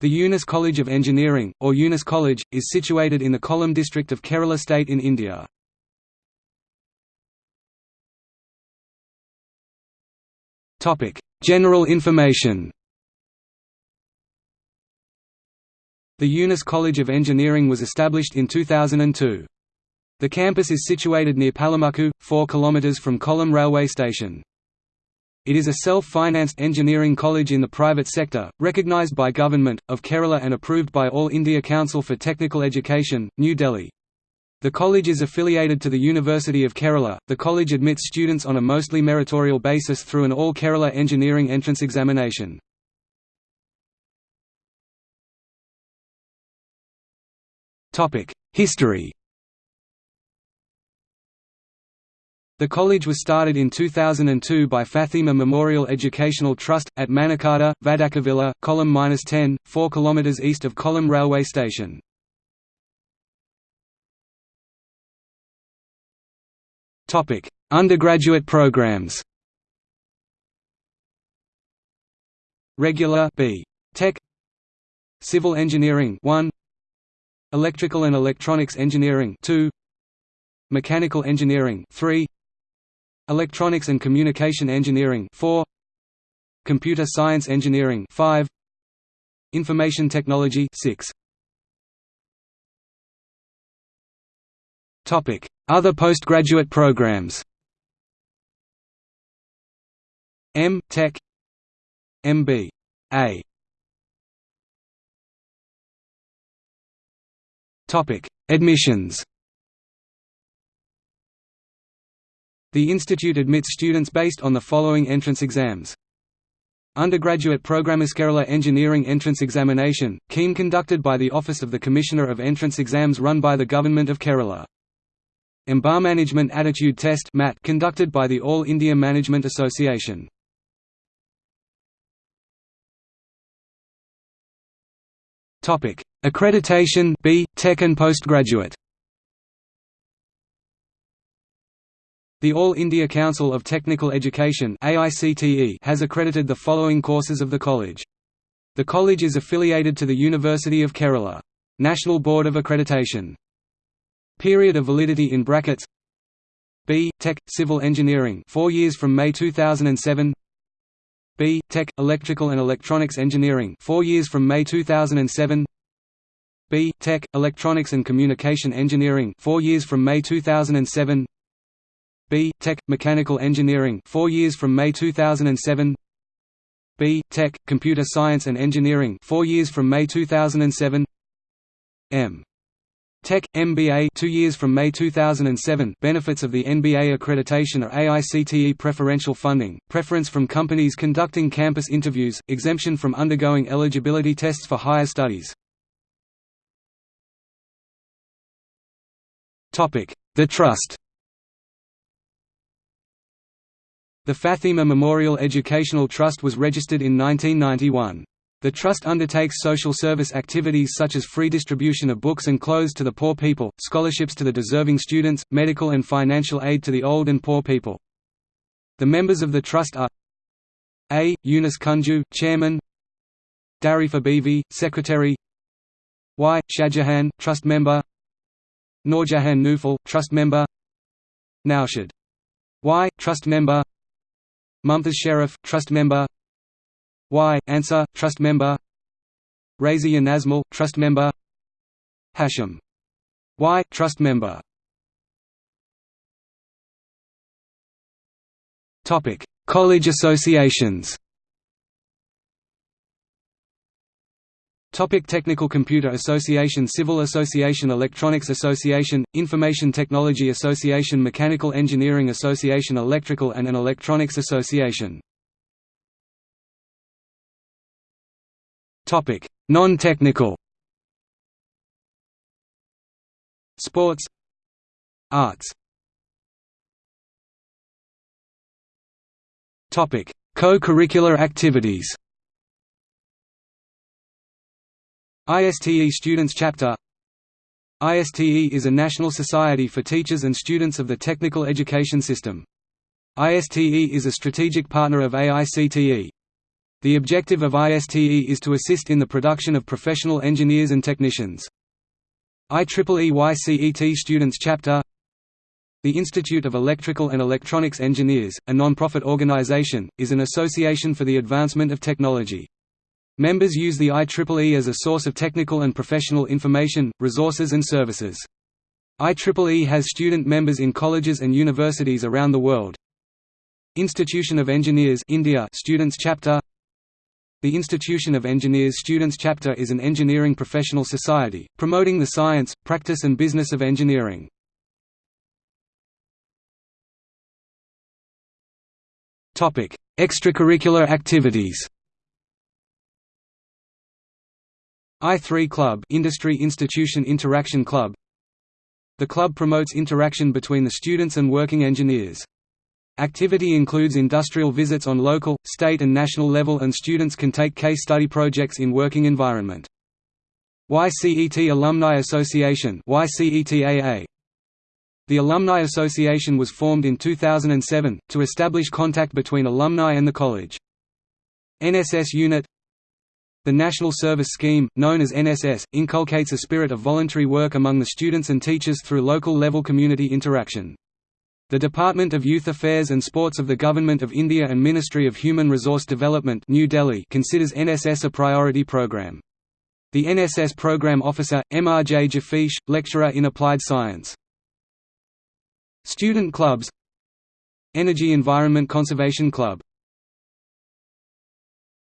The Younus College of Engineering, or Younus College, is situated in the Kollam district of Kerala state in India. General information The Younus College of Engineering was established in 2002. The campus is situated near Pallimukku, 4 km from Kollam railway station. It is a self-financed engineering college in the private sector, recognised by Government, of Kerala and approved by All India Council for Technical Education, New Delhi. The college is affiliated to the University of Kerala. The college admits students on a mostly meritorial basis through an All Kerala Engineering Entrance Examination. History The college was started in 2002 by Fathima Memorial Educational Trust, at Manakada, Vadakavilla, Kollam 10, 4 km east of Kollam railway station. Undergraduate programs. Regular B. Tech. Civil Engineering 1 Electrical and Electronics Engineering 2 Mechanical Engineering 3 Electronics and Communication Engineering 4 Computer Science Engineering 5 Information Technology 6 Topic. Other postgraduate programs. M Tech. MB A. Topic. Admissions The institute admits students based on the following entrance exams. Undergraduate Program Kerala Engineering Entrance Examination, KEEM conducted by the Office of the Commissioner of Entrance Exams run by the Government of Kerala. MBA Management Aptitude Test MAT conducted by the All India Management Association. Topic: Accreditation B, Tech and Postgraduate The All India Council of Technical Education has accredited the following courses of the college. The college is affiliated to the University of Kerala. National Board of Accreditation. Period of validity in brackets B. Tech, Civil Engineering 4 years from May 2007 B. Tech, Electrical and Electronics Engineering 4 years from May 2007 B. Tech, Electronics and Communication Engineering 4 years from May 2007 B. Tech, Mechanical Engineering 4 years from May 2007 B. Tech, Computer Science and Engineering 4 years from May 2007 M. Tech, MBA 2 years from May 2007 Benefits of the NBA accreditation are AICTE preferential funding, preference from companies conducting campus interviews, exemption from undergoing eligibility tests for higher studies. Topic The Trust The Fathima Memorial Educational Trust was registered in 1991. The Trust undertakes social service activities such as free distribution of books and clothes to the poor people, scholarships to the deserving students, medical and financial aid to the old and poor people. The members of the Trust are A. Yunus Kunju, Chairman Darifa Bivi, Secretary Y. Shahjahan, Trust Member Noorjahan Nufal, Trust Member Naushad Y. Trust Member Mumtaz Sheriff Trust Member Y. Anwar, Trust Member Razia Nazmul, Trust Member Hashim Y. Trust Member College associations Topic Technical Computer Association Civil Association Electronics Association, Information Technology Association Mechanical Engineering Association Electrical and an Electronics Association. Non-technical. Sports. Arts. Co-curricular activities ISTE Students Chapter ISTE is a national society for teachers and students of the technical education system. ISTE is a strategic partner of AICTE. The objective of ISTE is to assist in the production of professional engineers and technicians. IEEE YCET Students Chapter The Institute of Electrical and Electronics Engineers, a non-profit organization, is an association for the advancement of technology. Members use the IEEE as a source of technical and professional information, resources and services. IEEE has student members in colleges and universities around the world. Institution of Engineers India Students Chapter the Institution of Engineers Students Chapter is an engineering professional society, promoting the science, practice and business of engineering. Extracurricular activities I3 Club Industry Institution Interaction Club The club promotes interaction between the students and working engineers. Activity includes industrial visits on local, state and national level and students can take case study projects in working environment. YCET Alumni Association YCETAA. The Alumni Association was formed in 2007, to establish contact between alumni and the college. NSS Unit The National Service Scheme, known as NSS, inculcates a spirit of voluntary work among the students and teachers through local level community interaction. The Department of Youth Affairs and Sports of the Government of India and Ministry of Human Resource Development New Delhi considers NSS a priority program. The NSS Program Officer, MRJ Jafish, lecturer in applied science. Student clubs Energy Environment Conservation Club